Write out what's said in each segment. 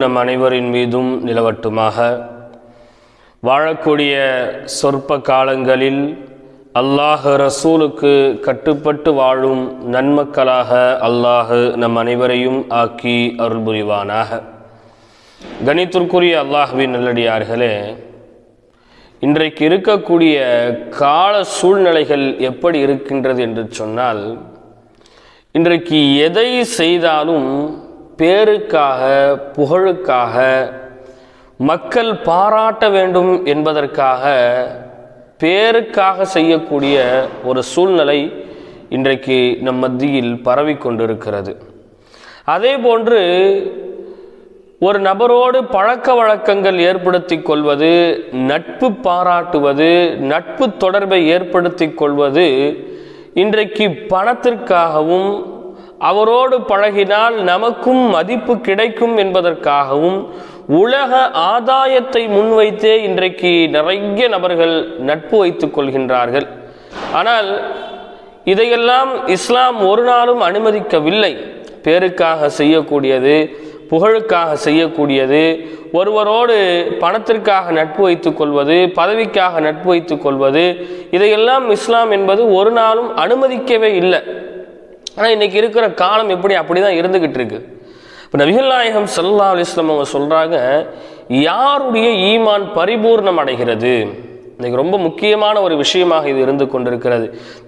நம் அனைவரின் மீதும் நிலவட்டுமாக. வாழக்கூடிய சொற்ப காலங்களில் அல்லாஹ் ரசூலுக்கு கட்டுப்பட்டு வாழும் நன்மக்களாக அல்லாஹ் நம் அனைவரையும் ஆக்கி அருள் புரிவானாக கணித்திற்குரிய அல்லாஹுவின் நல்லடியார்களே இன்றைக்கு இருக்கக்கூடிய கால சூழ்நிலைகள் எப்படி இருக்கின்றது என்று சொன்னால் இன்றைக்கு எதை செய்தாலும் பேருக்காக புகழுக்காக மக்கள் பாராட்ட வேண்டும் என்பதற்காக பேருக்காக செய்யக்கூடிய ஒரு சூழ்நிலை இன்றைக்கு நம் மத்தியில் பரவி கொண்டிருக்கிறது. அதே போன்று ஒரு நபரோடு பழக்க வழக்கங்கள் ஏற்படுத்தி கொள்வது நட்பு பாராட்டுவது நட்பு தொடர்பை ஏற்படுத்தி கொள்வது இன்றைக்கு பணத்திற்காகவும் அவரோடு பழகினால் நமக்கும் மதிப்பு கிடைக்கும் என்பதற்காகவும் உலக ஆதாயத்தை முன்வைத்தே இன்றைக்கு நிறைய நபர்கள் நட்பு வைத்துக் கொள்கின்றார்கள். ஆனால் இதையெல்லாம் இஸ்லாம் ஒரு நாளும் அனுமதிக்கவில்லை. பேருக்காக செய்யக்கூடியது புகழுக்காக செய்யக்கூடியது ஒருவரோடு பணத்திற்காக நட்பு வைத்துக் கொள்வது பதவிக்காக நட்பு வைத்துக் கொள்வது இதையெல்லாம் இஸ்லாம் என்பது ஒரு நாளும் அனுமதிக்கவே இல்லை. ஆனால் இன்றைக்கி இருக்கிற காலம் எப்படி அப்படி தான் இருந்துக்கிட்டு இருக்கு. இப்போ நபிகள் நாயகம் சல்லா அலிஸ்லாம் அவங்க சொல்கிறாங்க யாருடைய ஈமான் பரிபூர்ணம் அடைகிறது? இன்றைக்கி ரொம்ப முக்கியமான ஒரு விஷயமாக இது இருந்து கொண்டிருக்கிறது.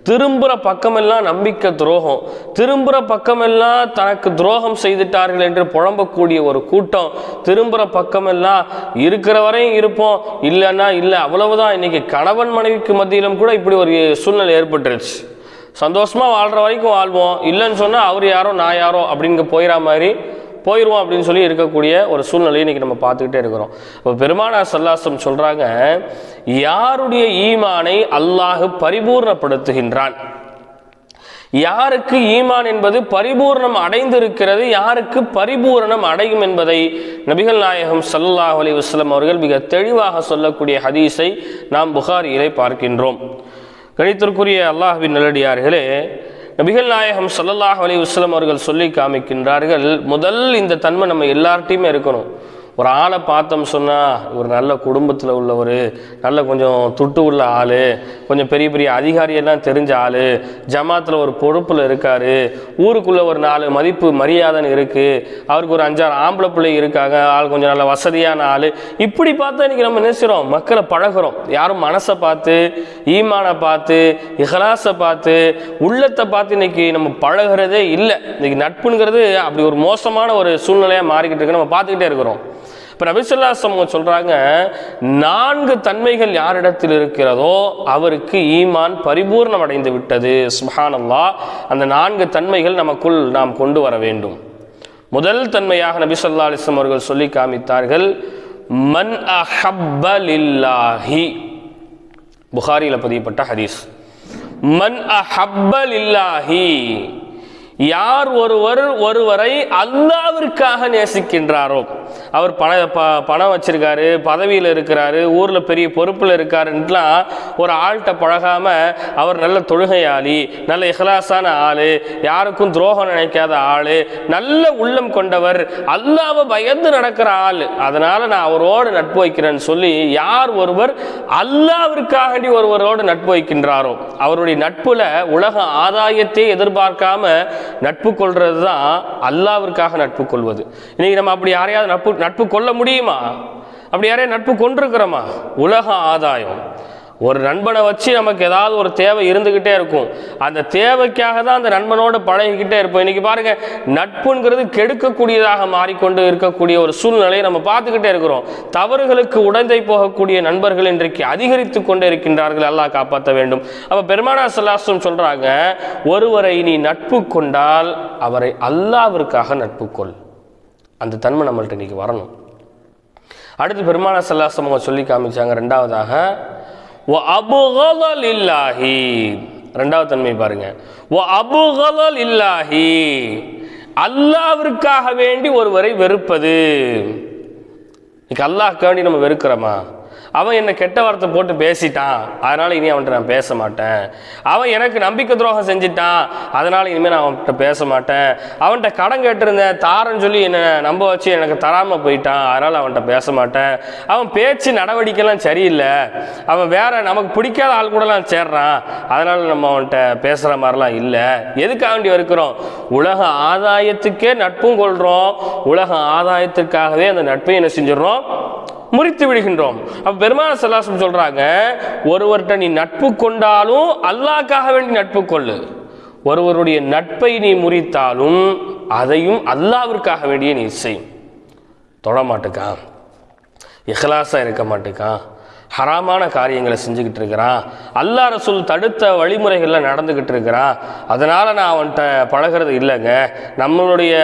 திரும்புகிற பக்கமெல்லாம் நம்பிக்கை துரோகம். திரும்புகிற பக்கமெல்லாம் தனக்கு துரோகம் செய்துட்டார்கள் என்று புழம்பக்கூடிய ஒரு கூட்டம். திரும்புகிற பக்கமெல்லாம் இருக்கிற வரையும் இருப்போம். இல்லைன்னா இல்லை அவ்வளவுதான். இன்றைக்கி கணவன் மனைவிக்கு மத்தியிலும் கூட இப்படி ஒரு சூழ்நிலை ஏற்பட்டுருச்சு. சந்தோஷமாக வாழ்கிற வரைக்கும் வாழ்வோம். இல்லைன்னு சொன்னால் அவர் யாரோ நான் யாரோ அப்படின்னு போயிடற மாதிரி போயிடுவோம் அப்படின்னு சொல்லி இருக்கக்கூடிய ஒரு சூழ்நிலையை இன்றைக்கி நம்ம பார்த்துக்கிட்டே இருக்கிறோம். இப்போ பெருமானா சல்லாசம் சொல்கிறாங்க யாருடைய ஈமானை அல்லாஹ் பரிபூர்ணப்படுத்துகின்றான்? யாருக்கு ஈமான் என்பது பரிபூர்ணம் அடைந்திருக்கிறது யாருக்கு பரிபூரணம் அடையும் என்பதை நபிகள் நாயகம் சல்லாஹ் அலி வஸ்லம் அவர்கள் மிக தெளிவாக சொல்லக்கூடிய ஹதீஸை நாம் புகாரியிலே பார்க்கின்றோம். கணித்திற்குரிய அல்லாஹ்வின் நல்லடியார்களே நபிகள் நாயகம் சல்லல்லாஹ் அலி வஸ்லம் அவர்கள் சொல்லி காமிக்கின்றார்கள் முதல் இந்த தன்மை நம்ம எல்லார்ட்டையுமே இருக்கணும். ஒரு ஆளை பார்த்தோம் சொன்னால் ஒரு நல்ல குடும்பத்தில் உள்ளவர் நல்ல கொஞ்சம் துட்டு உள்ள ஆள் கொஞ்சம் பெரிய பெரிய அதிகாரியெல்லாம் தெரிஞ்ச ஆள் ஜமாத்தில் ஒரு பொறுப்பில் இருக்கார் ஊருக்குள்ளே ஒரு நாலு மதிப்பு மரியாதைன்னு இருக்குது அவருக்கு ஒரு அஞ்சாறு ஆம்பளை பிள்ளை இருக்காங்க ஆள் கொஞ்சம் நல்ல வசதியான ஆள். இப்படி பார்த்தா இன்றைக்கி நம்ம நினைச்சிரோம் மக்களை பழகிறோம். யாரும் மனசை பார்த்து ஈமானை பார்த்து இஹலாசை பார்த்து உள்ளத்தை பார்த்து இன்னைக்கு நம்ம பழகிறதே இல்லை. இன்றைக்கி நட்புங்கிறது அப்படி ஒரு மோசமான ஒரு சூழ்நிலையாக மாறிக்கிட்டு இருக்கு. நம்ம பார்த்துக்கிட்டே இருக்கிறோம். இப்போ சொல்கிறாங்க நான்கு தன்மைகள் யாரிடத்தில் இருக்கிறதோ அவருக்கு ஈமான் பரிபூர்ணம் அடைந்து விட்டது. சுஹானல்லா அந்த நான்கு தன்மைகள் நமக்குள் நாம் கொண்டு வர வேண்டும். முதல் தன்மையாக நபி சொல்லா அலிஸ்லம் அவர்கள் சொல்லி காமித்தார்கள் மன் அஹப்பலில்லாஹி புகாரியில் பதியப்பட்ட ஹதீஸ். மன் அஹப்பலில்லாஹி யார் ஒருவர் ஒருவரை அல்லாவிற்காக நேசிக்கின்றாரோ அவர் பண ப பணம் வச்சிருக்காரு பதவியில் இருக்கிறாரு ஊரில் பெரிய பொறுப்பில் இருக்காருன்ட்டுலாம் ஒரு ஆள்கிட்ட பழகாமல் அவர் நல்ல தொழுகையாளி நல்ல இஹலாசான ஆள் யாருக்கும் துரோகம் நினைக்காத ஆள் நல்ல உள்ளம் கொண்டவர் அல்லாவை பயந்து நடக்கிற ஆள். அதனால் நான் அவரோடு நட்பு வைக்கிறேன்னு சொல்லி யார் ஒருவர் அல்லாவிற்காகண்டி ஒருவரோடு நட்பு வைக்கின்றாரோ அவருடைய நட்புல உலக ஆதாயத்தை எதிர்பார்க்காம நட்பு கொள்றது தான் அல்லாவிற்காக நட்பு கொள்வது. இன்னைக்கு நம்ம அப்படி யாரையாவது நட்பு நட்பு கொள்ள முடியுமா? அப்படி யாரையும் நட்பு கொண்டிருக்கிறோமா உலக ஆதாயம். ஒரு நண்பனை வச்சு நமக்கு ஏதாவது ஒரு தேவை இருந்துக்கிட்டே இருக்கும். அந்த தேவைக்காக தான் அந்த நண்பனோடு பழகிக்கிட்டே இருப்போம். இன்னைக்கு பாருங்க நட்புங்கிறது கெடுக்கக்கூடியதாக மாறிக்கொண்டு இருக்கக்கூடிய ஒரு சூழ்நிலையை நம்ம பார்த்துக்கிட்டே இருக்கிறோம். தவறுகளுக்கு உடந்தை போகக்கூடிய நண்பர்கள் இன்றைக்கு அதிகரித்து கொண்டே இருக்கின்றார்கள். அல்லாஹ் காப்பாற்ற வேண்டும். அப்போ பெருமானா சல்லாஸ்லம் சொல்கிறாங்க ஒருவரை நீ நட்பு கொண்டால் அவரை அல்லாவிற்காக நட்பு கொள். அந்த தன்மை நம்மள்ட்ட இன்னைக்கு வரணும். அடுத்து பெருமான சல்லாஸ்லம் சொல்லி காமிச்சாங்க ரெண்டாவதாக ஓ அபுகலல் இல்லாஹி ரெண்டாவது தன்மை பாருங்க. ஓ அபுகலல் இல்லாஹி அல்லாவிற்காக வேண்டி ஒருவரை வெறுப்பது. இன்னைக்கு அல்லாஹ்க்காண்டி நம்ம வெறுக்கிறோமா? அவன் என்னை கெட்ட வார்த்தை போட்டு பேசிட்டான். அதனால் இனி அவன்கிட்ட நான் பேச மாட்டேன். அவன் எனக்கு நம்பிக்கை துரோகம் செஞ்சிட்டான். அதனால் இனிமேல் நான் அவன்கிட்ட பேச மாட்டேன். அவன்கிட்ட கடன் கேட்டிருந்தேன். தாரன்னு சொல்லி என்னை நம்ப வச்சு எனக்கு தராமல் போயிட்டான். அதனால் அவன்கிட்ட பேச மாட்டேன். அவன் பேச்சு நடவடிக்கைலாம் சரியில்லை. அவன் வேற நமக்கு பிடிக்காத ஆள் கூடலாம் சேர்றான். அதனால் நம்ம அவன்கிட்ட பேசுகிற மாதிரிலாம் இல்லை. எதுக்காக வேண்டி இருக்கிறோம் உலக ஆதாயத்துக்கே நட்பும் கொள்கிறோம் உலக ஆதாயத்திற்காகவே அந்த நட்பை என்ன செஞ்சிடறோம்? முறித்து விடுகின்றோம். அப்போ பெருமான செல்லாசம் சொல்கிறாங்க ஒருவர்கிட்ட நீ நட்பு கொண்டாலும் அல்லாக்காக வேண்டி நட்பு கொள்ளு. ஒருவருடைய நட்பை நீ முறித்தாலும் அதையும் அல்லாவிற்காக வேண்டிய நீ செய். தொட மாட்டுக்கான் இஹலாசாக இருக்க மாட்டுக்கான் ஹராமான காரியங்களை செஞ்சுக்கிட்டு இருக்கிறான். அல்லா ரசூல் தடுத்த வழிமுறைகளில் நடந்துக்கிட்டு இருக்கிறான். அதனால் நான் அவன்கிட்ட பழகிறது இல்லைங்க. நம்மளுடைய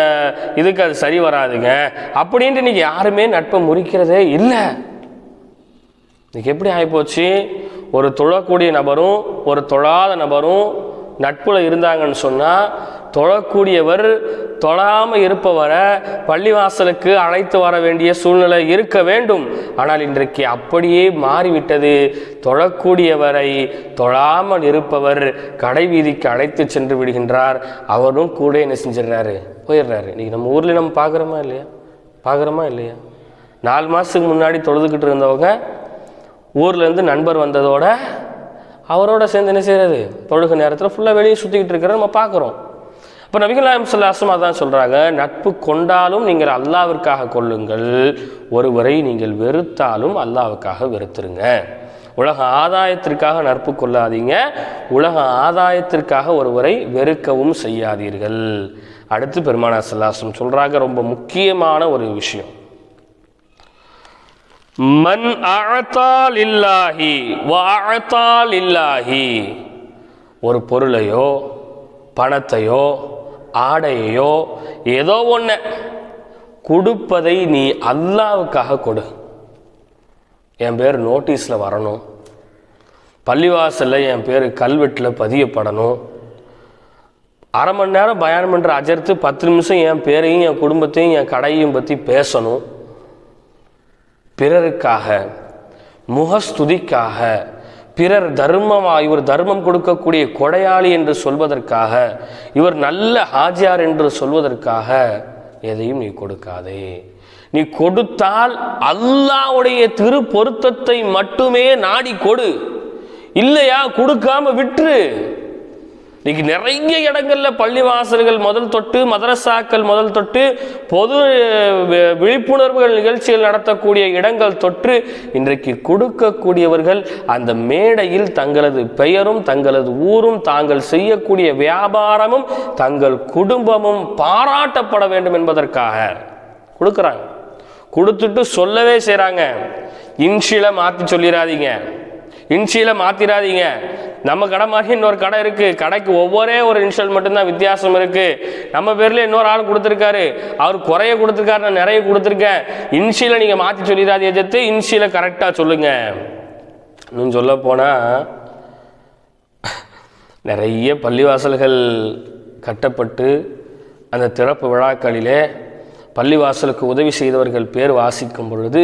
இதுக்கு அது சரி வராதுங்க. அப்படின்ட்டு இன்னைக்கு யாருமே நட்பை முறிக்கிறதே இல்லை. இன்றைக்கி எப்படி ஆகிப்போச்சு ஒரு தொழக்கூடிய நபரும் ஒரு தொழாத நபரும் நட்பில் இருந்தாங்கன்னு சொன்னால் தொழக்கூடியவர் தொழாமல் இருப்பவரை பள்ளிவாசலுக்கு அழைத்து வர வேண்டிய சூழ்நிலை இருக்க வேண்டும். ஆனால் இன்றைக்கு அப்படியே மாறிவிட்டது. தொழக்கூடியவரை தொழாமல் இருப்பவர் கடைவீதிக்கு அழைத்து சென்று விடுகின்றார். அவரும் கூட என்ன செஞ்சிடுறாரு? போயிடுறாரு. இன்னைக்கு நம்ம ஊரில் நம்ம பார்க்குறோமா இல்லையா? பார்க்குறோமா இல்லையா? நாலு மாதத்துக்கு முன்னாடி தொழுதுகிட்டு இருந்தவங்க ஊர்லேருந்து நண்பர் வந்ததோட அவரோட சேர்ந்து என்ன செய்கிறது தொழுக நேரத்தில் ஃபுல்லாக வெளியே சுற்றிக்கிட்டு இருக்கிற நம்ம பார்க்குறோம் இப்போ நபிகள் நாயம் சொல்லாசம் அதான் சொல்கிறாங்க நட்பு கொண்டாலும் நீங்கள் அல்லாவிற்காக கொள்ளுங்கள் ஒருவரை நீங்கள் வெறுத்தாலும் அல்லாவுக்காக வெறுத்துருங்க. உலக ஆதாயத்திற்காக நட்பு கொள்ளாதீங்க உலக ஆதாயத்திற்காக ஒருவரை வெறுக்கவும் செய்யாதீர்கள். அடுத்து பெருமானா சல்லாசம் சொல்கிறாங்க ரொம்ப முக்கியமான ஒரு விஷயம். மன் அழத்தால் இல்லாஹி வாழத்தால் இல்லாஹி ஒரு பொருளையோ பணத்தையோ ஆடையையோ ஏதோ ஒன்று கொடுப்பதை நீ அல்லாவுக்காக கொடு. என் பேர் நோட்டீஸில் வரணும். பள்ளிவாசலில் என் பேர் கல்வெட்டில் பதியப்படணும். அரை மணி நேரம் பயணம் பண்ணுற அஜர்த்து பத்து நிமிஷம் என் பேரையும் என் குடும்பத்தையும் என் கடையையும் பற்றி பேசணும். பிறருக்காக முகஸ்துதிக்காக பிறர் தர்மமா இவர் தர்மம் கொடுக்கக்கூடிய கொடையாளி என்று சொல்வதற்காக இவர் நல்ல ஹாஜியார் என்று சொல்வதற்காக எதையும் நீ கொடுக்காதே. நீ கொடுத்தால் அல்லாவுடைய திரு பொருத்தத்தை மட்டுமே நாடி கொடு. இல்லையா? கொடுக்காம விட்டுரு. இன்னைக்கு நிறைய இடங்கள்ல பள்ளிவாசல்கள் முதல் தொட்டு மதரசாக்கள் முதல் தொட்டு பொது விழிப்புணர்வுகள் நிகழ்ச்சிகள் நடத்தக்கூடிய இடங்கள் தொற்று இன்றைக்கு கொடுக்கக்கூடியவர்கள் அந்த மேடையில் தங்களது பெயரும் தங்களது ஊரும் தாங்கள் செய்யக்கூடிய வியாபாரமும் தங்கள் குடும்பமும் பாராட்டப்பட வேண்டும் என்பதற்காக கொடுக்குறாங்க. கொடுத்துட்டு சொல்லவே செய்கிறாங்க இன்ஷியில் மாற்றி சொல்லிடாதீங்க இன்ஷியில் மாற்றிடாதீங்க நம்ம கடை மாதிரி இன்னொரு கடை இருக்குது கடைக்கு ஒவ்வொரே ஒரு இன்ஷியல் மட்டும்தான் வித்தியாசம் இருக்குது நம்ம பேரில் இன்னொரு ஆள் கொடுத்துருக்காரு. அவர் குறைய கொடுத்துருக்காரு நான் நிறைய கொடுத்துருக்கேன். இன்ஷியில நீங்கள் மாற்றி சொல்லிடாதீங்க எதிர்த்து இன்சியில் கரெக்டாக சொல்லுங்க. இன்னும் சொல்ல போனால் நிறைய பள்ளிவாசல்கள் கட்டப்பட்டு அந்த திறப்பு விழாக்களிலே பள்ளிவாசலுக்கு உதவி செய்தவர்கள் பேர் வாசிக்கும் பொழுது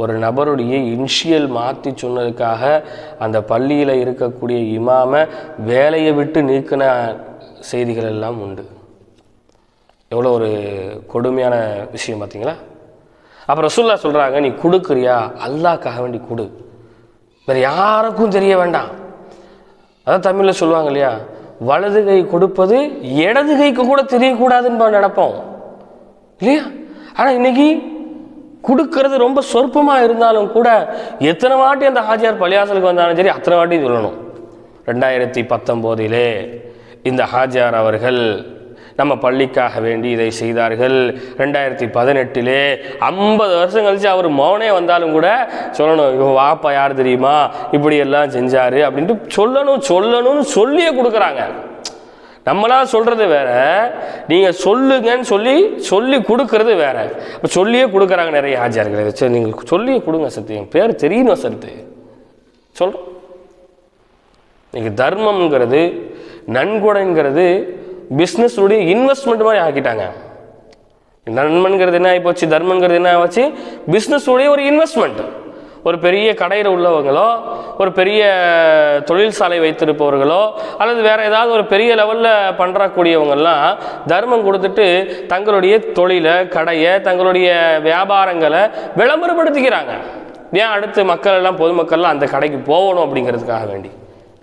ஒரு நபருடைய இன்ஷியல் மாற்றி சொன்னதுக்காக அந்த பள்ளியில் இருக்கக்கூடிய இமாமை வேலையை விட்டு நீக்கின செய்திகள் எல்லாம் உண்டு. எவ்வளோ ஒரு கொடுமையான விஷயம் பார்த்தீங்களா அப்புறம் ரசுல்லா சொல்கிறாங்க நீ கொடுக்குறியா? அல்லாஹ்க்காக வேண்டி கொடு. வேறு யாருக்கும் தெரிய வேண்டாம். அதான் தமிழில் சொல்லுவாங்க இல்லையா? வலது கை கொடுப்பது இடது கைக்கு கூட தெரியக்கூடாதுன்னு நினைப்போம். இல்லையா? ஆனால் இன்னைக்கு கொடுக்கறது ரொம்ப சொற்பமாக இருந்தாலும் கூட எத்தனை வாட்டி அந்த ஹாஜியார் பள்ளியாசலுக்கு வந்தாலும் சரி அத்தனை வாட்டி சொல்லணும். ரெண்டாயிரத்தி பத்தொம்போதிலே இந்த ஹாஜியார் அவர்கள் நம்ம பள்ளிக்காக வேண்டி இதை செய்தார்கள். ரெண்டாயிரத்தி பதினெட்டிலே ஐம்பது வருஷம் கழிச்சு அவர் மௌனே வந்தாலும் கூட சொல்லணும் இவன் வாப்பா யார் தெரியுமா? இப்படி எல்லாம் செஞ்சாரு அப்படின்ட்டு சொல்லணும் சொல்லணும்னு சொல்லியே கொடுக்குறாங்க. நம்மளா சொல்கிறது வேற நீங்கள் சொல்லுங்கன்னு சொல்லி சொல்லி கொடுக்கறது வேற. இப்போ சொல்லியே கொடுக்குறாங்க நிறைய ஆச்சாரர்கள் சரி நீங்கள் சொல்லியே கொடுங்க சத்து. என் பேர் தெரியணும் சத்து? சொல்கிறோம் இன்னைக்கு தர்மம்ங்கிறது நன்கொடைங்கிறது பிஸ்னஸுடைய இன்வெஸ்ட்மெண்ட் மாதிரி ஆக்கிட்டாங்க. நன்மன்கிறது என்ன ஆகி போச்சு? தர்மங்கிறது என்ன ஆச்சு பிஸ்னஸுடைய ஒரு இன்வெஸ்ட்மெண்ட் ஒரு பெரிய கடையில் உள்ளவங்களோ ஒரு பெரிய தொழிற்சாலை வைத்திருப்பவர்களோ அல்லது வேறு ஏதாவது ஒரு பெரிய லெவலில் பண்ணுறக்கூடியவங்கெல்லாம் தர்மம் கொடுத்துட்டு தங்களுடைய தொழிலை கடையை தங்களுடைய வியாபாரங்களை விளம்பரப்படுத்திக்கிறாங்க. ஏன் அடுத்து மக்கள் எல்லாம் பொதுமக்கள்லாம் அந்த கடைக்கு போகணும் அப்படிங்கிறதுக்காக வேண்டி?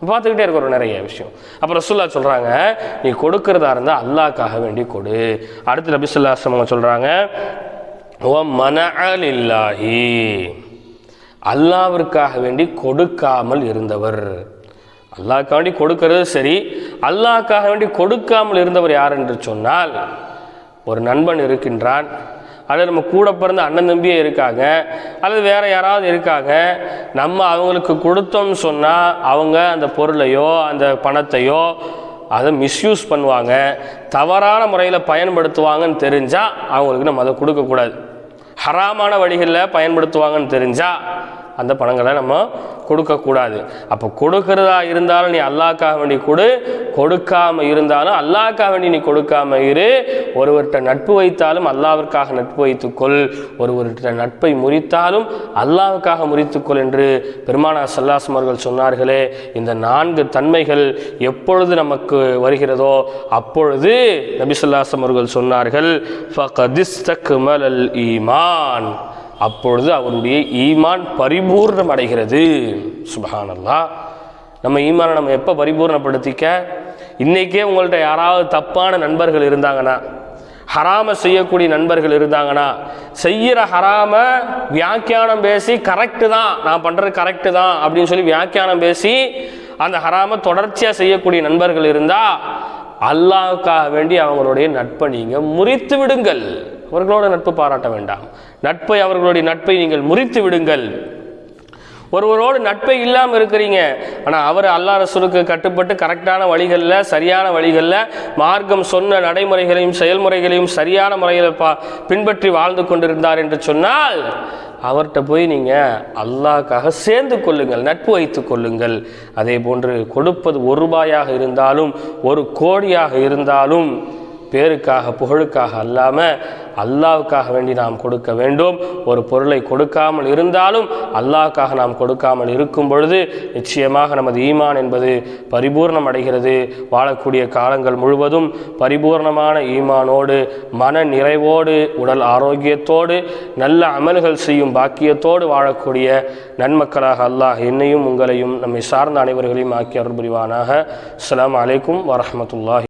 பார்த்துக்கிட்டே இருக்கிற நிறைய விஷயம். அப்புறம் ரசுல்லா சொல்கிறாங்க நீ கொடுக்கறதா இருந்தால் அல்லாஹ்க்காக வேண்டி கொடு. அடுத்து நபிசுல்லா சொல்கிறாங்க ஓ மன அலில்லாஹி அல்லாவிற்காக வேண்டி கொடுக்காமல் இருந்தவர். அல்லாஹ்க்காக வேண்டி கொடுக்கிறது சரி அல்லாஹ்க்காக வேண்டி கொடுக்காமல் இருந்தவர் யார் என்று சொன்னால் ஒரு நண்பன் இருக்கின்றான் அல்லது நம்ம கூட பிறந்த அண்ணன் தம்பியே இருக்காங்க அல்லது வேற யாராவது இருக்காங்க நம்ம அவங்களுக்கு கொடுத்தோம்னு சொன்னால் அவங்க அந்த பொருளையோ அந்த பணத்தையோ அதை மிஸ்யூஸ் பண்ணுவாங்க தவறான முறையில் பயன்படுத்துவாங்கன்னு தெரிஞ்சால் அவங்களுக்கு நம்ம அதை கொடுக்கக்கூடாது. ஹராமான வழிகளில் பயன்படுத்துவாங்கன்னு தெரிஞ்சால் அந்த பணங்களை நம்ம கொடுக்கக்கூடாது. அப்போ கொடுக்கறதா இருந்தாலும் நீ அல்லாக்காக வேண்டி கொடு கொடுக்காம இருந்தாலும் அல்லாக்காக வேண்டி நீ கொடுக்காம இரு. ஒருவர்கிட்ட நட்பு வைத்தாலும் அல்லாவிற்காக நட்பு வைத்துக்கொள். ஒருவர்கிட்ட நட்பை முறித்தாலும் அல்லாவுக்காக முறித்துக்கொள் என்று பெருமானா சல்லாசம் அவர்கள் சொன்னார்களே இந்த நான்கு தன்மைகள் எப்பொழுது நமக்கு வருகிறதோ அப்பொழுது நபிசல்லாசம் அவர்கள் சொன்னார்கள் ஃபகதிஸ்தக்மலல் ஈமான். அப்பொழுது அவருடைய ஈமான் பரிபூர்ணம் அடைகிறது. சுபஹானல்லா. நம்ம ஈமானை நம்ம எப்போ பரிபூர்ணப்படுத்திக்க? இன்றைக்கே உங்கள்கிட்ட யாராவது தப்பான நண்பர்கள் இருந்தாங்கன்னா ஹராம செய்யக்கூடிய நண்பர்கள் இருந்தாங்கன்னா செய்கிற ஹராம வியாக்கியானம் பேசி கரெக்டு தான் நான் பண்ணுறது கரெக்டு தான் அப்படின்னு சொல்லி வியாக்கியானம் பேசி அந்த ஹராம தொடர்ச்சியாக செய்யக்கூடிய நண்பர்கள் இருந்தால் அல்லாவுக்காக வேண்டி அவங்களுடைய நட்பை நீங்கள் முறித்து விடுங்கள். அவர்களோட நட்பு பாராட்ட வேண்டாம். நட்பை அவர்களுடைய நட்பை நீங்கள் முறித்து விடுங்கள். ஒருவரோடு நட்பை இல்லாமல் இருக்கிறீங்க. ஆனால் அவர் அல்லா ரசூலுக்கு கட்டுப்பட்டு கரெக்டான வழிகளில் சரியான வழிகளில் மார்க்கம் சொன்ன நடைமுறைகளையும் செயல்முறைகளையும் சரியான முறையில் பா பின்பற்றி வாழ்ந்து கொண்டிருந்தார் என்று சொன்னால் அவர்கிட்ட போய் நீங்கள் அல்லாஹ்க்காக சேர்ந்து கொள்ளுங்கள் நட்பு வைத்து கொள்ளுங்கள். அதே போன்று கொடுப்பது ஒரு ரூபாயாக இருந்தாலும் ஒரு கோடியாக இருந்தாலும் பேருக்காக புகழுக்காக அல்லாமல் அல்லாவுக்காக வேண்டி நாம் கொடுக்க வேண்டும். ஒரு பொருளை கொடுக்காமல் இருந்தாலும் அல்லாவுக்காக நாம் கொடுக்காமல் இருக்கும் பொழுது நிச்சயமாக நமது ஈமான் என்பது பரிபூர்ணம் அடைகிறது. வாழக்கூடிய காலங்கள் முழுவதும் பரிபூர்ணமான ஈமானோடு மன நிறைவோடு உடல் ஆரோக்கியத்தோடு நல்ல அமல்கள் செய்யும் பாக்கியத்தோடு வாழக்கூடிய நன்மக்களாக அல்லாஹ் என்னையும் உங்களையும் நம்மை சார்ந்த அனைவர்களையும் ஆக்கி அருள் புரிவானாக அஸ்ஸலாமு அலைக்கும் வரமத்துல்லாஹி